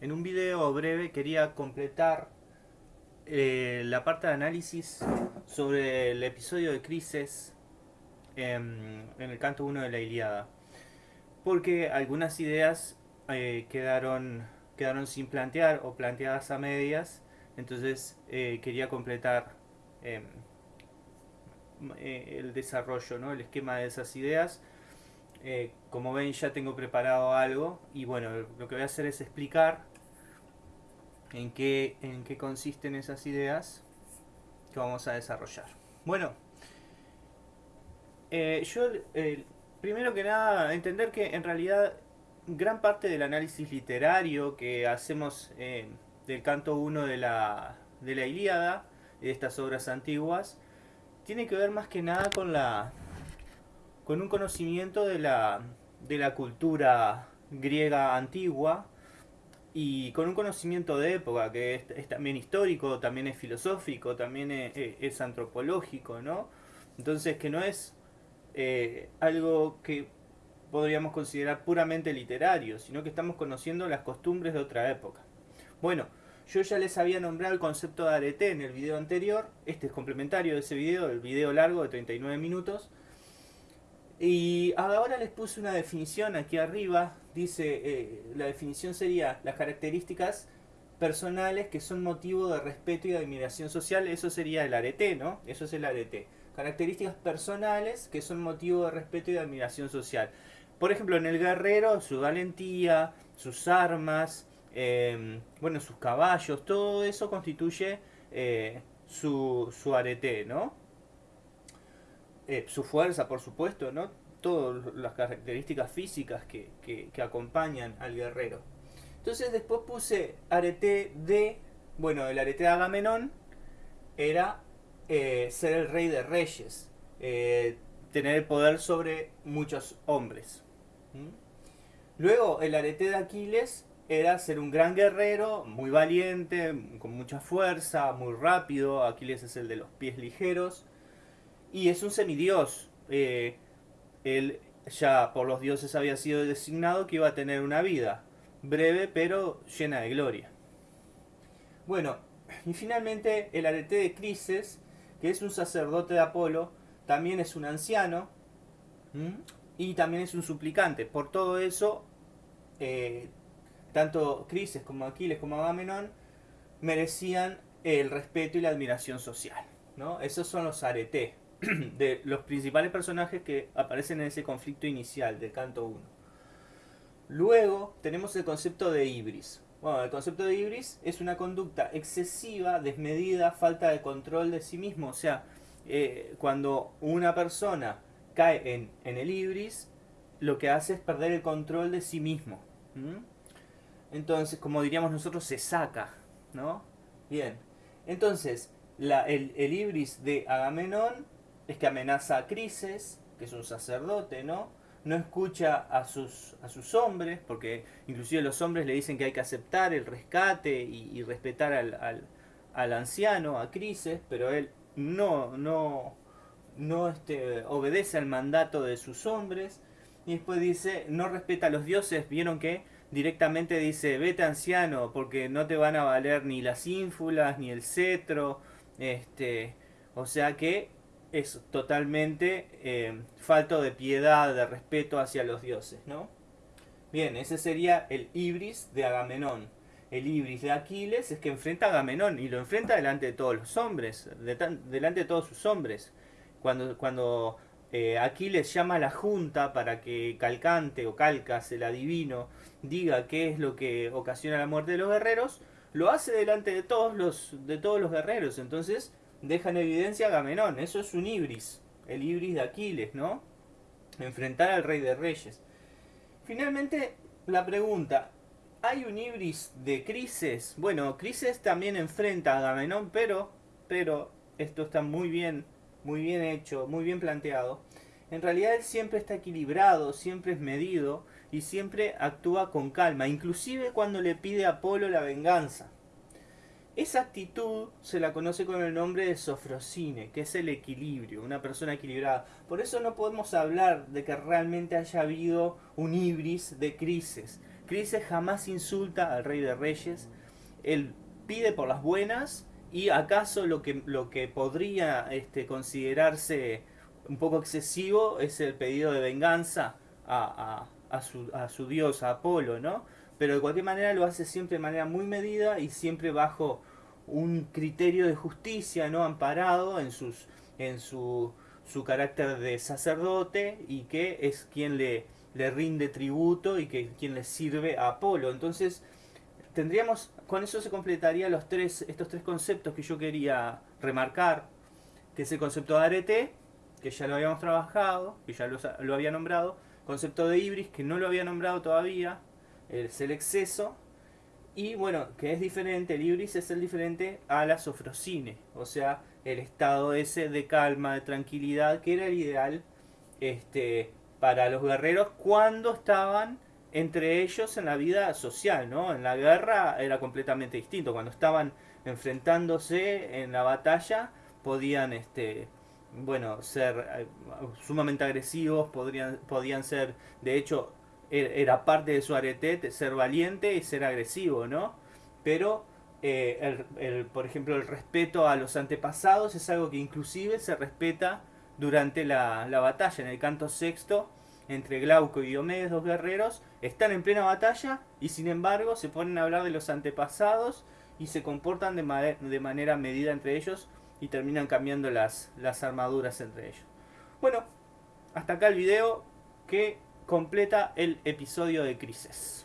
en un video breve quería completar eh, la parte de análisis sobre el episodio de Crisis en, el canto 1 de la Iliada. Porque algunas ideas eh, quedaron, quedaron sin plantear o planteadas a medias. Entonces eh, quería completar em, el desarrollo, ¿no? el esquema de esas ideas. como ven ya tengo preparado algo y bueno, lo que voy a hacer es explicar en qué, en qué consisten esas ideas que vamos a desarrollar. Bueno, eh, yo eh, primero que nada entender que en realidad gran parte del análisis literario que hacemos eh, del canto 1 de la, de la Ilíada, de estas obras antiguas, tiene que ver más que nada con la con un conocimiento de la, de la cultura griega antigua, y con un conocimiento de época que es, también histórico, también es filosófico, también es, antropológico, ¿no? Entonces que no es eh, algo que podríamos considerar puramente literario, sino que estamos conociendo las costumbres de otra época. Bueno, yo ya les había nombrado el concepto de arete en el video anterior, este es complementario de ese video, el video largo de 39 minutos, y ahora les puse una definición aquí arriba, dice, eh, la definición sería las características personales que son motivo de respeto y admiración social, eso sería el arete, ¿no? Eso es el arete. Características personales que son motivo de respeto y de admiración social. Por ejemplo, en el guerrero, su valentía, sus armas, em, bueno, sus caballos, todo eso constituye eh, su, su arete, ¿no? Eh, su fuerza, por supuesto, ¿no? Todas las características físicas que, acompañan al guerrero. Entonces después puse arete de, bueno, el arete de Agamenón era eh, ser el rey de reyes, eh, tener el poder sobre muchos hombres. Luego el arete de Aquiles era ser un gran guerrero, muy valiente, con mucha fuerza, muy rápido. Aquiles es el de los pies ligeros y es un semidios. Eh, él ya por los dioses había sido designado que iba a tener una vida breve pero llena de gloria. Bueno, y finalmente el arete de Crises, que es un sacerdote de Apolo, también es un anciano y también es un suplicante. Por todo eso, eh, tanto Crises como Aquiles como Agamenón merecían el respeto y la admiración social. ¿no? Esos son los aretes. de los principales personajes que aparecen en ese conflicto inicial del canto 1. Luego tenemos el concepto de ibris. Bueno, el concepto de ibris es una conducta excesiva, desmedida, falta de control de sí mismo. O sea, eh, cuando una persona cae en, el ibris, lo que hace es perder el control de sí mismo. Entonces, como diríamos nosotros, se saca, ¿no? Bien. Entonces, el, el ibris de Agamenón es que amenaza a Crises, que es un sacerdote, ¿no? No escucha a sus, a sus hombres, porque inclusive los hombres le dicen que hay que aceptar el rescate y, respetar al, al, anciano, a Crises, pero él no, no, no este, obedece al mandato de sus hombres. Y después dice, no respeta a los dioses, vieron que directamente dice, vete anciano, porque no te van a valer ni las ínfulas, ni el cetro, este, o sea que es totalmente eh, falto de piedad, de respeto hacia los dioses, ¿no? Bien, ese sería el ibris de Agamenón. El ibris de Aquiles es que enfrenta a Agamenón y lo enfrenta delante de todos los hombres, delante de todos sus hombres. Cuando, cuando eh, Aquiles llama a la junta para que Calcante o Calcas, el adivino, diga qué es lo que ocasiona la muerte de los guerreros, lo hace delante de todos los, de todos los guerreros. Entonces, deja en evidencia a Agamenón. Eso es un ibris, el ibris de Aquiles, ¿no? Enfrentar al rey de reyes. Finalmente, la pregunta, ¿hay un ibris de Crises? Bueno, Crises también enfrenta a Agamenón, pero, pero esto está muy bien, muy bien hecho, muy bien planteado. En realidad él siempre está equilibrado, siempre es medido y siempre actúa con calma, inclusive cuando le pide a Apolo la venganza. Esa actitud se la conoce con el nombre de sofrosine, que es el equilibrio, una persona equilibrada. Por eso no podemos hablar de que realmente haya habido un ibris de crisis, Crises jamás insulta al rey de reyes, él pide por las buenas y acaso lo que, lo que podría este, considerarse un poco excesivo es el pedido de venganza a, a, su, a su dios, a Apolo, ¿no? Pero de cualquier manera lo hace siempre de manera muy medida y siempre bajo un criterio de justicia, ¿no? Amparado en, sus, en su, su carácter de sacerdote y que es quien le, le rinde tributo y que quien le sirve a Apolo. Entonces, tendríamos, con eso se completaría los tres, estos tres conceptos que yo quería remarcar, que es el concepto de arete, que ya lo habíamos trabajado, que ya lo, había nombrado, concepto de ibris, que no lo había nombrado todavía, es el exceso, y bueno, que es diferente, el ibris es el diferente a la sofrosine, o sea, el estado ese de calma, de tranquilidad, que era el ideal este, para los guerreros cuando estaban entre ellos en la vida social, ¿no? En la guerra era completamente distinto. Cuando estaban enfrentándose en la batalla, podían, este, bueno, ser eh, sumamente agresivos, podrían, podían ser, de hecho, era parte de su arete ser valiente y ser agresivo, ¿no? Pero, eh, el, por ejemplo, el respeto a los antepasados es algo que inclusive se respeta durante la, la batalla. En el canto sexto, entre Glauco y Diomedes, dos guerreros, están en plena batalla y sin embargo se ponen a hablar de los antepasados y se comportan de, de manera medida entre ellos y terminan cambiando las, las armaduras entre ellos. Bueno, hasta acá el video que completa el episodio de Crisis.